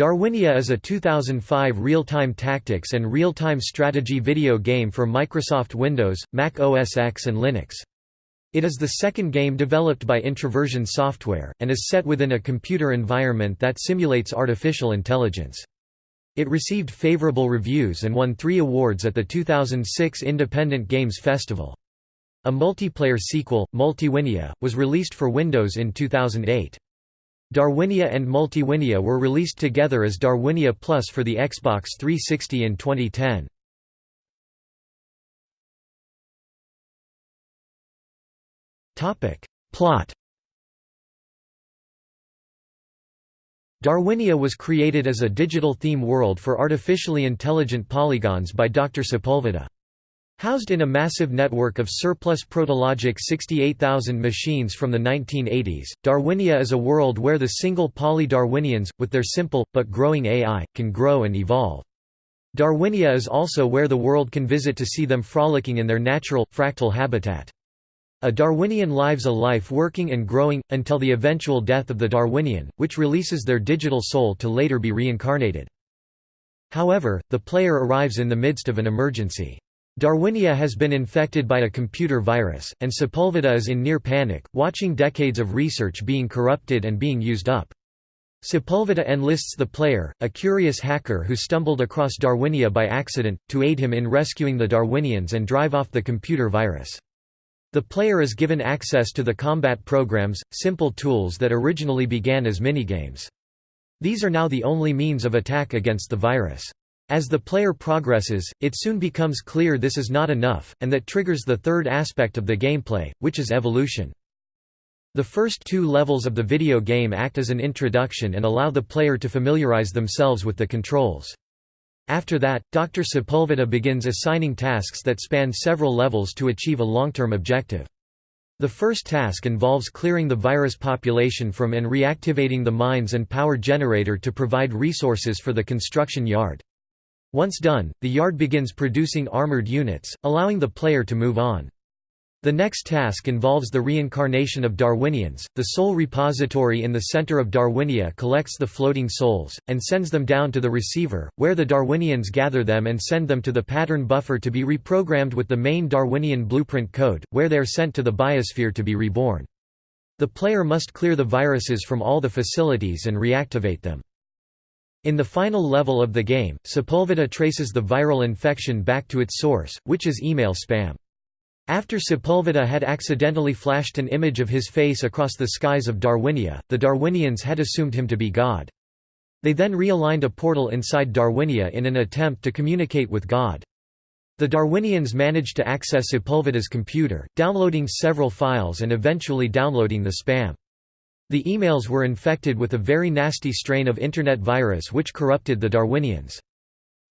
Darwinia is a 2005 real-time tactics and real-time strategy video game for Microsoft Windows, Mac OS X and Linux. It is the second game developed by Introversion Software, and is set within a computer environment that simulates artificial intelligence. It received favorable reviews and won three awards at the 2006 Independent Games Festival. A multiplayer sequel, Multiwinia, was released for Windows in 2008. Darwinia and Multiwinia were released together as Darwinia Plus for the Xbox 360 in 2010. Plot Darwinia was created as a digital theme world for artificially intelligent polygons by Dr. Sepulveda. Housed in a massive network of surplus Protologic 68,000 machines from the 1980s, Darwinia is a world where the single poly-Darwinians, with their simple, but growing AI, can grow and evolve. Darwinia is also where the world can visit to see them frolicking in their natural, fractal habitat. A Darwinian lives a life working and growing, until the eventual death of the Darwinian, which releases their digital soul to later be reincarnated. However, the player arrives in the midst of an emergency. Darwinia has been infected by a computer virus, and Sepulveda is in near panic, watching decades of research being corrupted and being used up. Sepulveda enlists the player, a curious hacker who stumbled across Darwinia by accident, to aid him in rescuing the Darwinians and drive off the computer virus. The player is given access to the combat programs, simple tools that originally began as minigames. These are now the only means of attack against the virus. As the player progresses, it soon becomes clear this is not enough, and that triggers the third aspect of the gameplay, which is evolution. The first two levels of the video game act as an introduction and allow the player to familiarize themselves with the controls. After that, Dr. Sepulveda begins assigning tasks that span several levels to achieve a long-term objective. The first task involves clearing the virus population from and reactivating the mines and power generator to provide resources for the construction yard. Once done, the yard begins producing armored units, allowing the player to move on. The next task involves the reincarnation of Darwinians. The soul repository in the center of Darwinia collects the floating souls, and sends them down to the receiver, where the Darwinians gather them and send them to the pattern buffer to be reprogrammed with the main Darwinian blueprint code, where they are sent to the biosphere to be reborn. The player must clear the viruses from all the facilities and reactivate them. In the final level of the game, Sepulveda traces the viral infection back to its source, which is email spam. After Sepulveda had accidentally flashed an image of his face across the skies of Darwinia, the Darwinians had assumed him to be God. They then realigned a portal inside Darwinia in an attempt to communicate with God. The Darwinians managed to access Sepulveda's computer, downloading several files and eventually downloading the spam. The emails were infected with a very nasty strain of Internet virus which corrupted the Darwinians.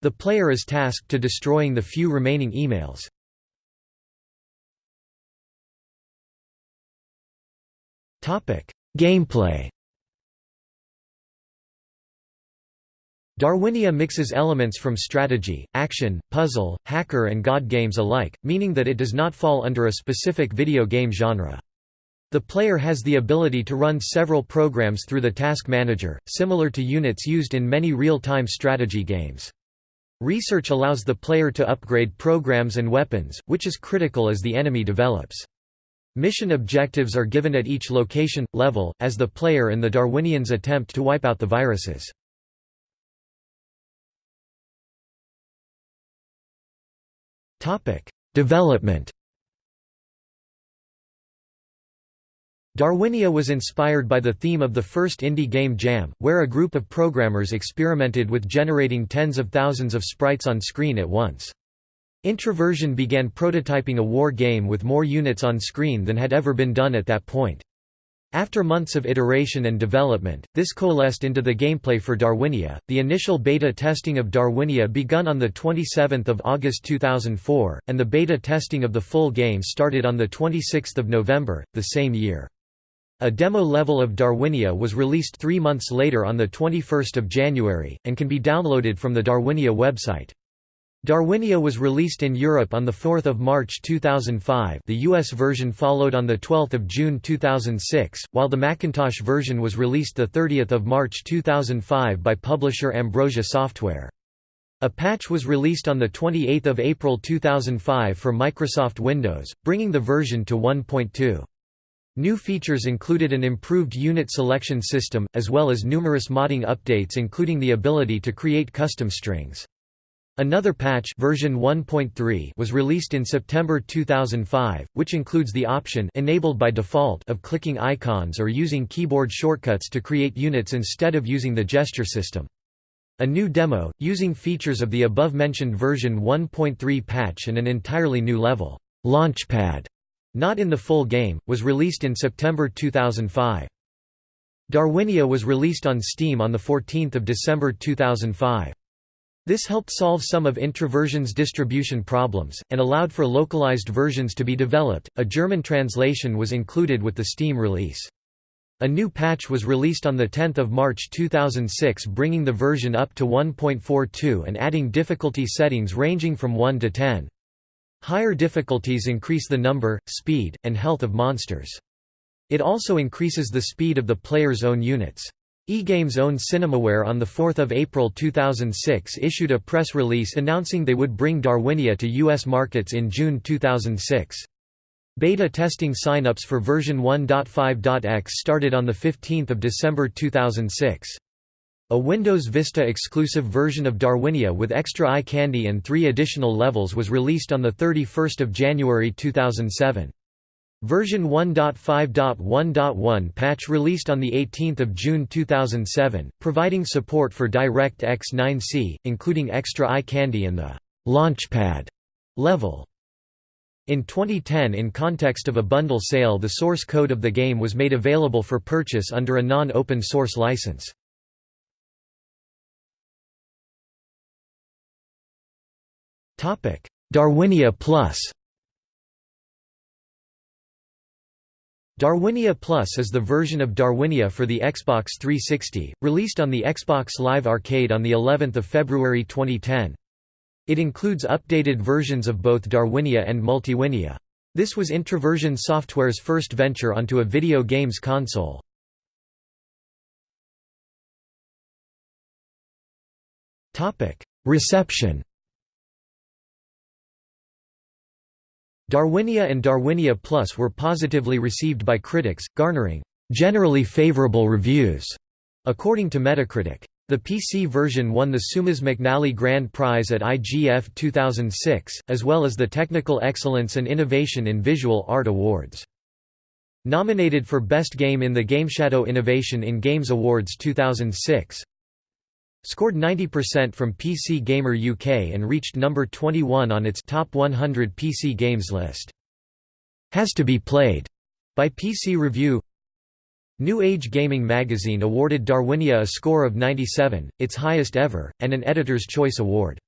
The player is tasked to destroying the few remaining emails. Gameplay Darwinia mixes elements from strategy, action, puzzle, hacker and god games alike, meaning that it does not fall under a specific video game genre. The player has the ability to run several programs through the task manager, similar to units used in many real-time strategy games. Research allows the player to upgrade programs and weapons, which is critical as the enemy develops. Mission objectives are given at each location, level, as the player and the Darwinians attempt to wipe out the viruses. Development Darwinia was inspired by the theme of the first indie game Jam, where a group of programmers experimented with generating tens of thousands of sprites on screen at once. Introversion began prototyping a war game with more units on screen than had ever been done at that point. After months of iteration and development, this coalesced into the gameplay for Darwinia. The initial beta testing of Darwinia begun on the 27th of August 2004, and the beta testing of the full game started on the 26th of November the same year. A demo level of Darwinia was released three months later on 21 January, and can be downloaded from the Darwinia website. Darwinia was released in Europe on 4 March 2005 the US version followed on 12 June 2006, while the Macintosh version was released 30 March 2005 by publisher Ambrosia Software. A patch was released on 28 April 2005 for Microsoft Windows, bringing the version to 1.2. New features included an improved unit selection system, as well as numerous modding updates including the ability to create custom strings. Another patch version 1.3 was released in September 2005, which includes the option enabled by default of clicking icons or using keyboard shortcuts to create units instead of using the gesture system. A new demo, using features of the above-mentioned version 1.3 patch and an entirely new level, Launchpad, not in the full game, was released in September 2005. Darwinia was released on Steam on 14 December 2005. This helped solve some of Introversion's distribution problems, and allowed for localized versions to be developed. A German translation was included with the Steam release. A new patch was released on 10 March 2006 bringing the version up to 1.42 and adding difficulty settings ranging from 1 to 10. Higher difficulties increase the number, speed, and health of monsters. It also increases the speed of the player's own units. eGames' own Cinemaware on 4 April 2006 issued a press release announcing they would bring Darwinia to U.S. markets in June 2006. Beta testing signups for version 1.5.x started on 15 December 2006. A Windows Vista exclusive version of Darwinia with extra eye candy and three additional levels was released on 31 January 2007. Version 1.5.1.1 patch released on 18 June 2007, providing support for DirectX 9C, including extra eye candy and the «Launchpad» level. In 2010 in context of a bundle sale the source code of the game was made available for purchase under a non-open source license. Darwinia Plus Darwinia Plus is the version of Darwinia for the Xbox 360, released on the Xbox Live Arcade on the 11th of February 2010. It includes updated versions of both Darwinia and Multiwinia. This was Introversion Software's first venture onto a video games console. Reception Darwinia and Darwinia Plus were positively received by critics, garnering generally favorable reviews, according to Metacritic. The PC version won the Seumas McNally Grand Prize at IGF 2006, as well as the Technical Excellence and Innovation in Visual Art Awards. Nominated for Best Game in the GameShadow Innovation in Games Awards 2006, Scored 90% from PC Gamer UK and reached number 21 on its Top 100 PC Games list. Has to be played by PC Review. New Age Gaming magazine awarded Darwinia a score of 97, its highest ever, and an Editor's Choice Award.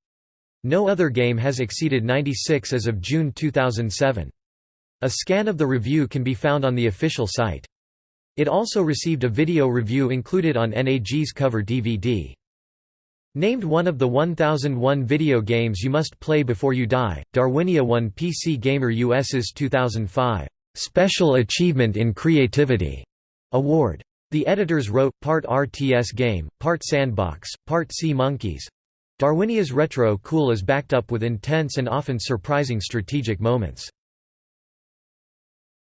No other game has exceeded 96 as of June 2007. A scan of the review can be found on the official site. It also received a video review included on NAG's cover DVD. Named one of the 1001 video games you must play before you die, Darwinia won PC Gamer US's 2005 Special Achievement in Creativity award. The editors wrote, part RTS game, part sandbox, part sea monkeys. Darwinia's retro cool is backed up with intense and often surprising strategic moments.